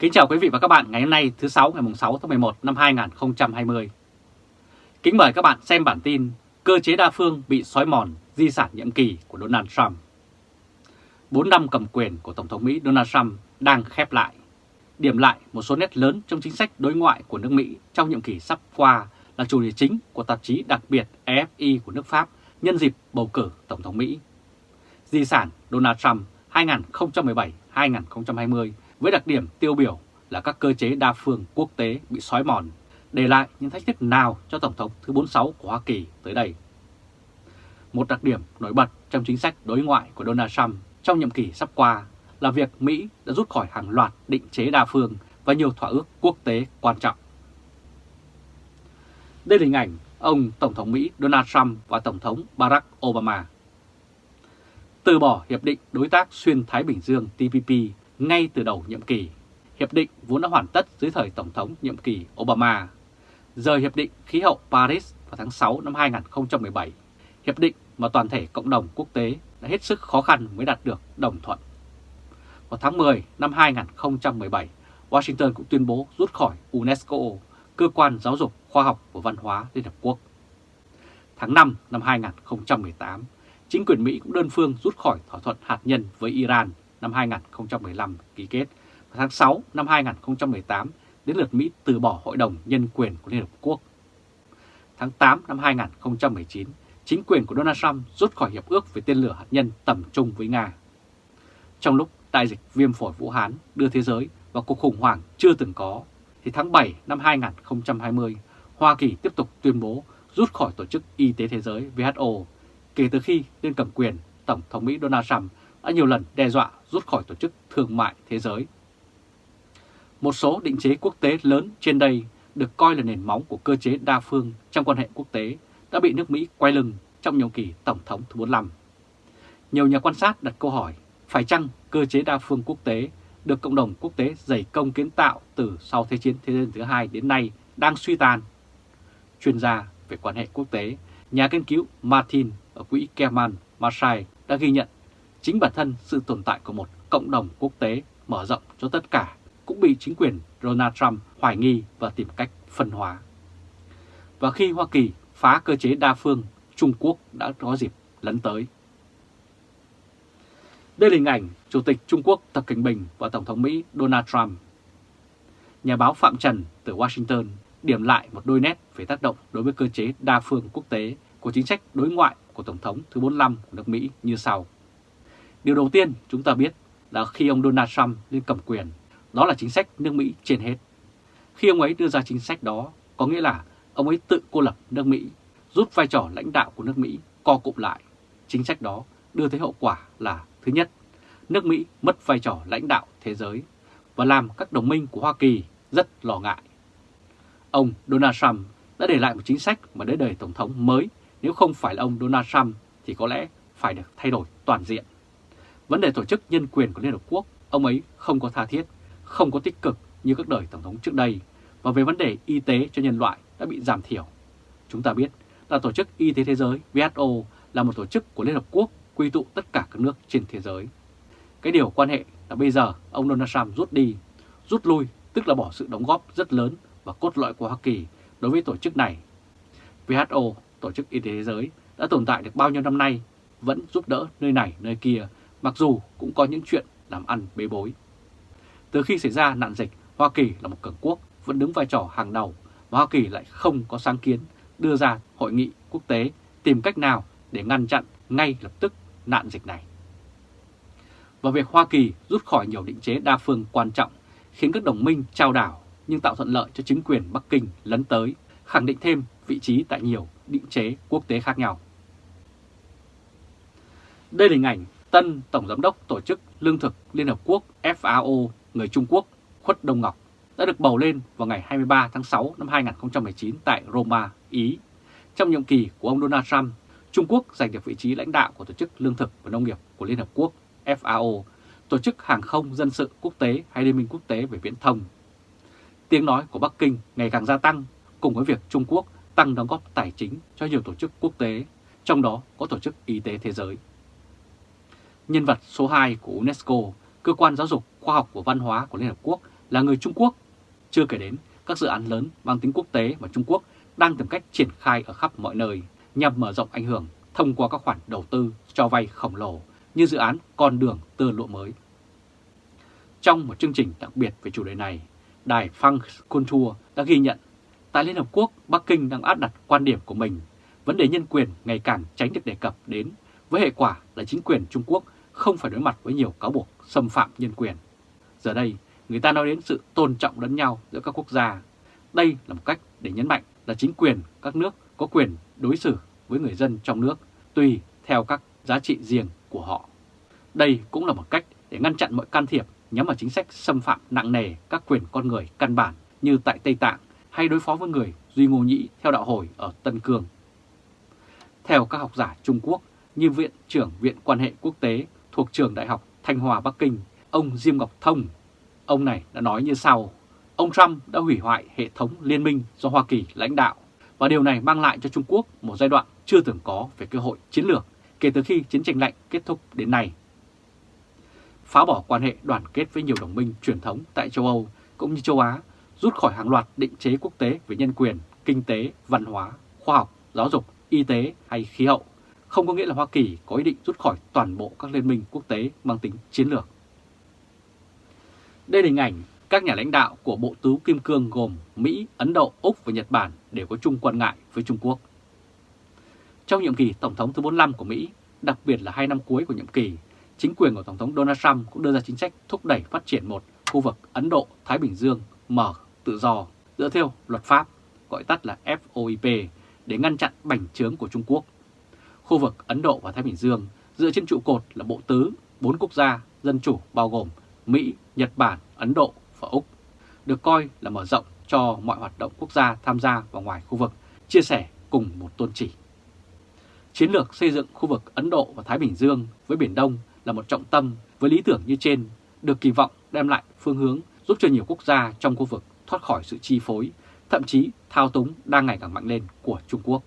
Kính chào quý vị và các bạn ngày hôm nay, thứ 6 ngày 6 tháng 11 năm 2020. Kính mời các bạn xem bản tin Cơ chế đa phương bị xói mòn, di sản nhiệm kỳ của Donald Trump. 4 năm cầm quyền của Tổng thống Mỹ Donald Trump đang khép lại. Điểm lại một số nét lớn trong chính sách đối ngoại của nước Mỹ trong nhiệm kỳ sắp qua là chủ đề chính của tạp chí đặc biệt AFI của nước Pháp nhân dịp bầu cử Tổng thống Mỹ. Di sản Donald Trump 2017-2020 với đặc điểm tiêu biểu là các cơ chế đa phương quốc tế bị xói mòn, để lại những thách thức nào cho Tổng thống thứ 46 của Hoa Kỳ tới đây. Một đặc điểm nổi bật trong chính sách đối ngoại của Donald Trump trong nhiệm kỳ sắp qua là việc Mỹ đã rút khỏi hàng loạt định chế đa phương và nhiều thỏa ước quốc tế quan trọng. Đây là hình ảnh ông Tổng thống Mỹ Donald Trump và Tổng thống Barack Obama. Từ bỏ Hiệp định Đối tác Xuyên Thái Bình Dương TPP ngay từ đầu nhiệm kỳ. Hiệp định vốn đã hoàn tất dưới thời Tổng thống nhiệm kỳ Obama. Rời Hiệp định Khí hậu Paris vào tháng 6 năm 2017, Hiệp định mà toàn thể cộng đồng quốc tế đã hết sức khó khăn mới đạt được đồng thuận. Vào tháng 10 năm 2017, Washington cũng tuyên bố rút khỏi UNESCO, cơ quan giáo dục, khoa học và văn hóa Liên Hợp Quốc. Tháng 5 năm 2018, chính quyền Mỹ cũng đơn phương rút khỏi thỏa thuận hạt nhân với Iran năm 2015 ký kết và tháng 6 năm 2018 đến lượt Mỹ từ bỏ Hội đồng Nhân quyền của Liên Hợp Quốc. Tháng 8 năm 2019, chính quyền của Donald Trump rút khỏi hiệp ước về tên lửa hạt nhân tầm trung với Nga. Trong lúc đại dịch viêm phổi Vũ Hán đưa thế giới vào cuộc khủng hoảng chưa từng có, thì tháng 7 năm 2020, Hoa Kỳ tiếp tục tuyên bố rút khỏi Tổ chức Y tế Thế giới WHO kể từ khi lên cầm quyền Tổng thống Mỹ Donald Trump đã nhiều lần đe dọa rút khỏi Tổ chức Thương mại Thế giới. Một số định chế quốc tế lớn trên đây được coi là nền móng của cơ chế đa phương trong quan hệ quốc tế đã bị nước Mỹ quay lưng trong nhiệm kỳ Tổng thống thứ 45. Nhiều nhà quan sát đặt câu hỏi phải chăng cơ chế đa phương quốc tế được cộng đồng quốc tế dày công kiến tạo từ sau Thế chiến Thế giới thứ hai đến nay đang suy tàn. Chuyên gia về quan hệ quốc tế, nhà nghiên cứu Martin ở quỹ Kerman Marshall đã ghi nhận chính bản thân sự tồn tại của một cộng đồng quốc tế mở rộng cho tất cả cũng bị chính quyền Donald Trump hoài nghi và tìm cách phân hóa. Và khi Hoa Kỳ phá cơ chế đa phương, Trung Quốc đã có dịp lấn tới. Đây là hình ảnh Chủ tịch Trung Quốc Tập Cảnh Bình và Tổng thống Mỹ Donald Trump. Nhà báo Phạm Trần từ Washington điểm lại một đôi nét về tác động đối với cơ chế đa phương quốc tế của chính sách đối ngoại của Tổng thống thứ 45 của nước Mỹ như sau. Điều đầu tiên chúng ta biết là khi ông Donald Trump lên cầm quyền, đó là chính sách nước Mỹ trên hết. Khi ông ấy đưa ra chính sách đó, có nghĩa là ông ấy tự cô lập nước Mỹ, rút vai trò lãnh đạo của nước Mỹ co cụm lại. Chính sách đó đưa tới hậu quả là thứ nhất, nước Mỹ mất vai trò lãnh đạo thế giới và làm các đồng minh của Hoa Kỳ rất lo ngại. Ông Donald Trump đã để lại một chính sách mà đến đời Tổng thống mới nếu không phải là ông Donald Trump thì có lẽ phải được thay đổi toàn diện. Vấn đề tổ chức nhân quyền của Liên Hợp Quốc, ông ấy không có tha thiết, không có tích cực như các đời Tổng thống trước đây, và về vấn đề y tế cho nhân loại đã bị giảm thiểu. Chúng ta biết là Tổ chức Y tế Thế giới WHO là một tổ chức của Liên Hợp Quốc quy tụ tất cả các nước trên thế giới. Cái điều quan hệ là bây giờ ông Donald Trump rút đi, rút lui tức là bỏ sự đóng góp rất lớn và cốt lõi của Hoa Kỳ đối với tổ chức này. WHO, Tổ chức Y tế Thế giới, đã tồn tại được bao nhiêu năm nay, vẫn giúp đỡ nơi này nơi kia mặc dù cũng có những chuyện làm ăn bế bối. Từ khi xảy ra nạn dịch, Hoa Kỳ là một cường quốc vẫn đứng vai trò hàng đầu và Hoa Kỳ lại không có sáng kiến đưa ra hội nghị quốc tế tìm cách nào để ngăn chặn ngay lập tức nạn dịch này. Và việc Hoa Kỳ rút khỏi nhiều định chế đa phương quan trọng khiến các đồng minh trao đảo nhưng tạo thuận lợi cho chính quyền Bắc Kinh lấn tới, khẳng định thêm vị trí tại nhiều định chế quốc tế khác nhau. Đây là hình ảnh tân Tổng Giám đốc Tổ chức Lương thực Liên Hợp Quốc FAO người Trung Quốc Khuất Đông Ngọc đã được bầu lên vào ngày 23 tháng 6 năm 2019 tại Roma, Ý. Trong nhiệm kỳ của ông Donald Trump, Trung Quốc giành được vị trí lãnh đạo của Tổ chức Lương thực và Nông nghiệp của Liên Hợp Quốc FAO, Tổ chức Hàng không Dân sự Quốc tế hay Liên minh Quốc tế về Viễn thông. Tiếng nói của Bắc Kinh ngày càng gia tăng cùng với việc Trung Quốc tăng đóng góp tài chính cho nhiều tổ chức quốc tế, trong đó có Tổ chức Y tế Thế giới nhân vật số 2 của UNESCO, cơ quan giáo dục, khoa học và văn hóa của Liên Hợp Quốc, là người Trung Quốc, chưa kể đến các dự án lớn mang tính quốc tế mà Trung Quốc đang tìm cách triển khai ở khắp mọi nơi nhằm mở rộng ảnh hưởng thông qua các khoản đầu tư cho vay khổng lồ như dự án con đường tơ lụa mới. Trong một chương trình đặc biệt về chủ đề này, đài Funk Culture đã ghi nhận tại Liên Hợp Quốc, Bắc Kinh đang áp đặt quan điểm của mình. Vấn đề nhân quyền ngày càng tránh được đề cập đến, với hệ quả là chính quyền Trung Quốc không phải đối mặt với nhiều cáo buộc xâm phạm nhân quyền. Giờ đây, người ta nói đến sự tôn trọng lẫn nhau giữa các quốc gia. Đây là một cách để nhấn mạnh là chính quyền các nước có quyền đối xử với người dân trong nước tùy theo các giá trị riêng của họ. Đây cũng là một cách để ngăn chặn mọi can thiệp nhắm vào chính sách xâm phạm nặng nề các quyền con người căn bản như tại Tây Tạng hay đối phó với người Duy Ngô Nhĩ theo đạo hồi ở Tân Cương. Theo các học giả Trung Quốc như Viện trưởng Viện Quan hệ Quốc tế thuộc trường Đại học Thanh Hòa Bắc Kinh, ông Diêm Ngọc Thông, ông này đã nói như sau, ông Trump đã hủy hoại hệ thống liên minh do Hoa Kỳ lãnh đạo và điều này mang lại cho Trung Quốc một giai đoạn chưa từng có về cơ hội chiến lược kể từ khi chiến tranh lạnh kết thúc đến nay. Phá bỏ quan hệ đoàn kết với nhiều đồng minh truyền thống tại châu Âu cũng như châu Á, rút khỏi hàng loạt định chế quốc tế về nhân quyền, kinh tế, văn hóa, khoa học, giáo dục, y tế hay khí hậu, không có nghĩa là Hoa Kỳ có ý định rút khỏi toàn bộ các liên minh quốc tế mang tính chiến lược. Đây là hình ảnh các nhà lãnh đạo của Bộ Tứ Kim Cương gồm Mỹ, Ấn Độ, Úc và Nhật Bản đều có chung quan ngại với Trung Quốc. Trong nhiệm kỳ Tổng thống thứ 45 của Mỹ, đặc biệt là hai năm cuối của nhiệm kỳ, chính quyền của Tổng thống Donald Trump cũng đưa ra chính sách thúc đẩy phát triển một khu vực Ấn Độ-Thái Bình Dương mở, tự do, dựa theo luật pháp, gọi tắt là FOIP, để ngăn chặn bành trướng của Trung Quốc. Khu vực Ấn Độ và Thái Bình Dương dựa trên trụ cột là bộ tứ, bốn quốc gia dân chủ bao gồm Mỹ, Nhật Bản, Ấn Độ và Úc, được coi là mở rộng cho mọi hoạt động quốc gia tham gia vào ngoài khu vực, chia sẻ cùng một tôn chỉ. Chiến lược xây dựng khu vực Ấn Độ và Thái Bình Dương với Biển Đông là một trọng tâm với lý tưởng như trên, được kỳ vọng đem lại phương hướng giúp cho nhiều quốc gia trong khu vực thoát khỏi sự chi phối, thậm chí thao túng đang ngày càng mạnh lên của Trung Quốc.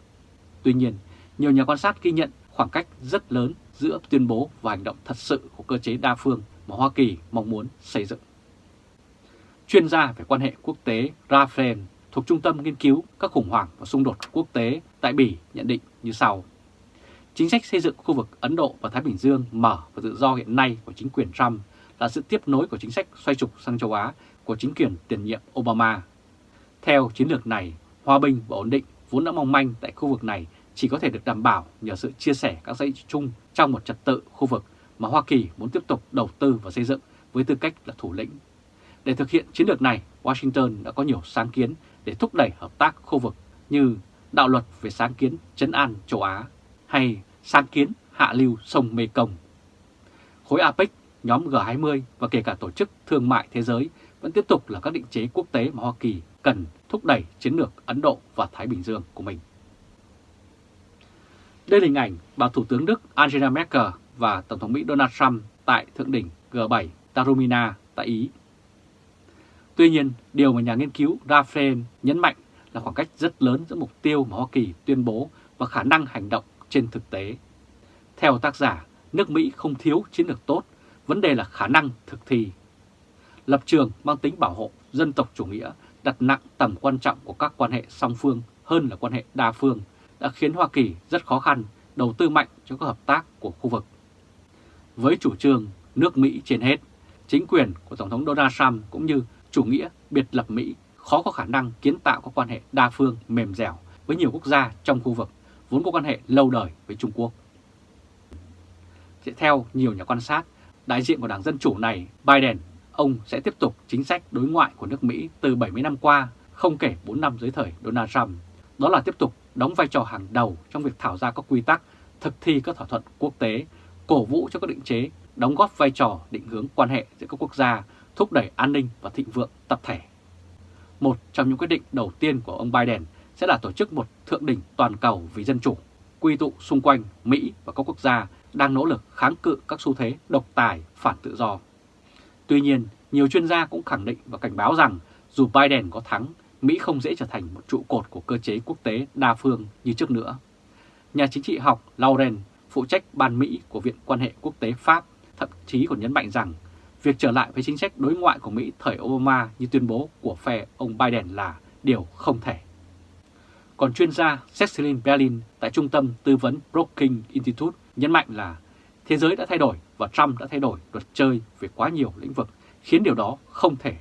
Tuy nhiên, nhiều nhà quan sát ghi nhận khoảng cách rất lớn giữa tuyên bố và hành động thật sự của cơ chế đa phương mà Hoa Kỳ mong muốn xây dựng. Chuyên gia về quan hệ quốc tế Raphael thuộc Trung tâm Nghiên cứu các khủng hoảng và xung đột quốc tế tại Bỉ nhận định như sau. Chính sách xây dựng khu vực Ấn Độ và Thái Bình Dương mở và tự do hiện nay của chính quyền Trump là sự tiếp nối của chính sách xoay trục sang châu Á của chính quyền tiền nhiệm Obama. Theo chiến lược này, hòa bình và ổn định vốn đã mong manh tại khu vực này chỉ có thể được đảm bảo nhờ sự chia sẻ các dãy chung trong một trật tự khu vực mà Hoa Kỳ muốn tiếp tục đầu tư và xây dựng với tư cách là thủ lĩnh. Để thực hiện chiến lược này, Washington đã có nhiều sáng kiến để thúc đẩy hợp tác khu vực như đạo luật về sáng kiến chấn an châu Á hay sáng kiến hạ lưu sông Mekong. Khối APEC, nhóm G20 và kể cả Tổ chức Thương mại Thế giới vẫn tiếp tục là các định chế quốc tế mà Hoa Kỳ cần thúc đẩy chiến lược Ấn Độ và Thái Bình Dương của mình. Đây là hình ảnh bà Thủ tướng Đức Angela Merkel và Tổng thống Mỹ Donald Trump tại Thượng đỉnh G7 Tarumina tại Ý. Tuy nhiên, điều mà nhà nghiên cứu Raphael nhấn mạnh là khoảng cách rất lớn giữa mục tiêu mà Hoa Kỳ tuyên bố và khả năng hành động trên thực tế. Theo tác giả, nước Mỹ không thiếu chiến lược tốt, vấn đề là khả năng thực thi. Lập trường mang tính bảo hộ dân tộc chủ nghĩa đặt nặng tầm quan trọng của các quan hệ song phương hơn là quan hệ đa phương đã khiến Hoa Kỳ rất khó khăn đầu tư mạnh cho các hợp tác của khu vực. Với chủ trương nước Mỹ trên hết, chính quyền của Tổng thống Donald Trump cũng như chủ nghĩa biệt lập Mỹ khó có khả năng kiến tạo các quan hệ đa phương mềm dẻo với nhiều quốc gia trong khu vực vốn có quan hệ lâu đời với Trung Quốc. Theo nhiều nhà quan sát, đại diện của Đảng Dân Chủ này, Biden, ông sẽ tiếp tục chính sách đối ngoại của nước Mỹ từ 70 năm qua, không kể 4 năm dưới thời Donald Trump. Đó là tiếp tục đóng vai trò hàng đầu trong việc thảo ra các quy tắc, thực thi các thỏa thuận quốc tế, cổ vũ cho các định chế, đóng góp vai trò định hướng quan hệ giữa các quốc gia, thúc đẩy an ninh và thịnh vượng tập thể. Một trong những quyết định đầu tiên của ông Biden sẽ là tổ chức một thượng đỉnh toàn cầu vì dân chủ, quy tụ xung quanh Mỹ và các quốc gia đang nỗ lực kháng cự các xu thế độc tài, phản tự do. Tuy nhiên, nhiều chuyên gia cũng khẳng định và cảnh báo rằng dù Biden có thắng, Mỹ không dễ trở thành một trụ cột của cơ chế quốc tế đa phương như trước nữa. Nhà chính trị học Lauren, phụ trách ban Mỹ của Viện quan hệ quốc tế Pháp, thậm chí còn nhấn mạnh rằng việc trở lại với chính sách đối ngoại của Mỹ thời Obama như tuyên bố của phe ông Biden là điều không thể. Còn chuyên gia Cecilin Berlin tại Trung tâm Tư vấn Brookings Institute nhấn mạnh là thế giới đã thay đổi và Trump đã thay đổi luật chơi về quá nhiều lĩnh vực, khiến điều đó không thể.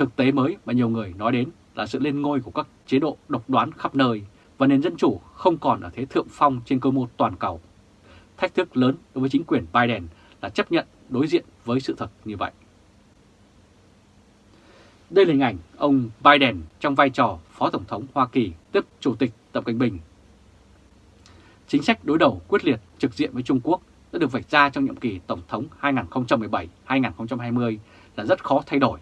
Thực tế mới mà nhiều người nói đến là sự lên ngôi của các chế độ độc đoán khắp nơi và nền dân chủ không còn ở thế thượng phong trên cơ mô toàn cầu. Thách thức lớn đối với chính quyền Biden là chấp nhận đối diện với sự thật như vậy. Đây là hình ảnh ông Biden trong vai trò Phó Tổng thống Hoa Kỳ, tiếp Chủ tịch Tập Cận Bình. Chính sách đối đầu quyết liệt trực diện với Trung Quốc đã được vạch ra trong nhiệm kỳ Tổng thống 2017-2020 là rất khó thay đổi.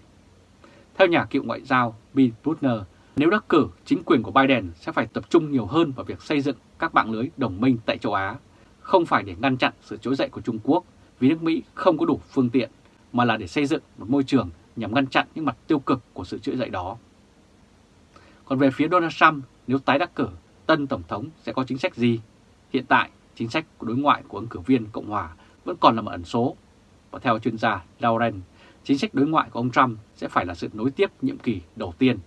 Theo nhà cựu ngoại giao Bill Brutner, nếu đắc cử, chính quyền của Biden sẽ phải tập trung nhiều hơn vào việc xây dựng các mạng lưới đồng minh tại châu Á, không phải để ngăn chặn sự trỗi dậy của Trung Quốc vì nước Mỹ không có đủ phương tiện, mà là để xây dựng một môi trường nhằm ngăn chặn những mặt tiêu cực của sự trỗi dậy đó. Còn về phía Donald Trump, nếu tái đắc cử, tân Tổng thống sẽ có chính sách gì? Hiện tại, chính sách của đối ngoại của ứng cử viên Cộng Hòa vẫn còn là một ẩn số. Và theo chuyên gia Lauren, chính sách đối ngoại của ông Trump sẽ phải là sự nối tiếp nhiệm kỳ đầu tiên.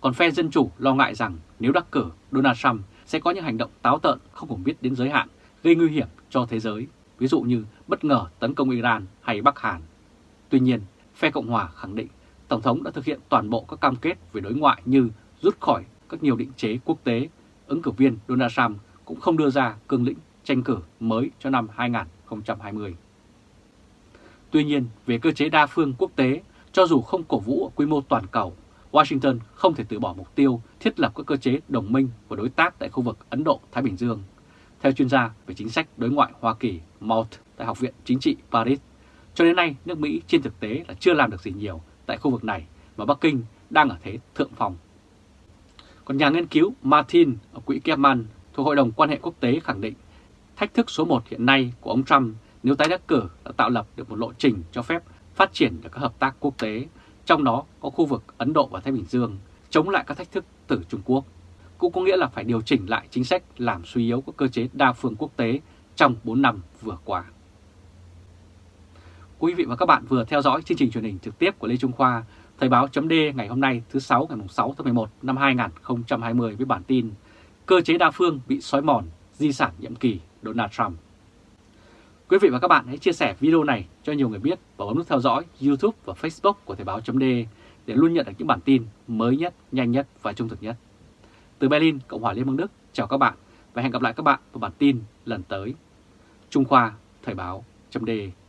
Còn phe Dân Chủ lo ngại rằng nếu đắc cử, Donald Trump sẽ có những hành động táo tợn không còn biết đến giới hạn, gây nguy hiểm cho thế giới, ví dụ như bất ngờ tấn công Iran hay Bắc Hàn. Tuy nhiên, phe Cộng Hòa khẳng định Tổng thống đã thực hiện toàn bộ các cam kết về đối ngoại như rút khỏi các nhiều định chế quốc tế, ứng cử viên Donald Trump cũng không đưa ra cương lĩnh tranh cử mới cho năm 2020. Tuy nhiên, về cơ chế đa phương quốc tế, cho dù không cổ vũ ở quy mô toàn cầu, Washington không thể từ bỏ mục tiêu thiết lập các cơ chế đồng minh và đối tác tại khu vực Ấn Độ-Thái Bình Dương. Theo chuyên gia về chính sách đối ngoại Hoa Kỳ Malt tại Học viện Chính trị Paris, cho đến nay nước Mỹ trên thực tế là chưa làm được gì nhiều tại khu vực này và Bắc Kinh đang ở thế thượng phòng. Còn nhà nghiên cứu Martin ở Quỹ Kepman thuộc Hội đồng quan hệ quốc tế khẳng định thách thức số 1 hiện nay của ông Trump nếu tái đắc cử đã tạo lập được một lộ trình cho phép phát triển được các hợp tác quốc tế, trong đó có khu vực Ấn Độ và Thái Bình Dương, chống lại các thách thức từ Trung Quốc. Cũng có nghĩa là phải điều chỉnh lại chính sách làm suy yếu các cơ chế đa phương quốc tế trong 4 năm vừa qua. Quý vị và các bạn vừa theo dõi chương trình truyền hình trực tiếp của Lê Trung Khoa, Thời báo chấm ngày hôm nay thứ 6 ngày 6 tháng 11 năm 2020 với bản tin Cơ chế đa phương bị xói mòn, di sản nhiệm kỳ Donald Trump. Quý vị và các bạn hãy chia sẻ video này cho nhiều người biết và bấm nút theo dõi YouTube và Facebook của Thời báo .de để luôn nhận được những bản tin mới nhất, nhanh nhất và trung thực nhất. Từ Berlin, Cộng hòa Liên bang Đức, chào các bạn và hẹn gặp lại các bạn vào bản tin lần tới. Trung Khoa, Thời báo .de.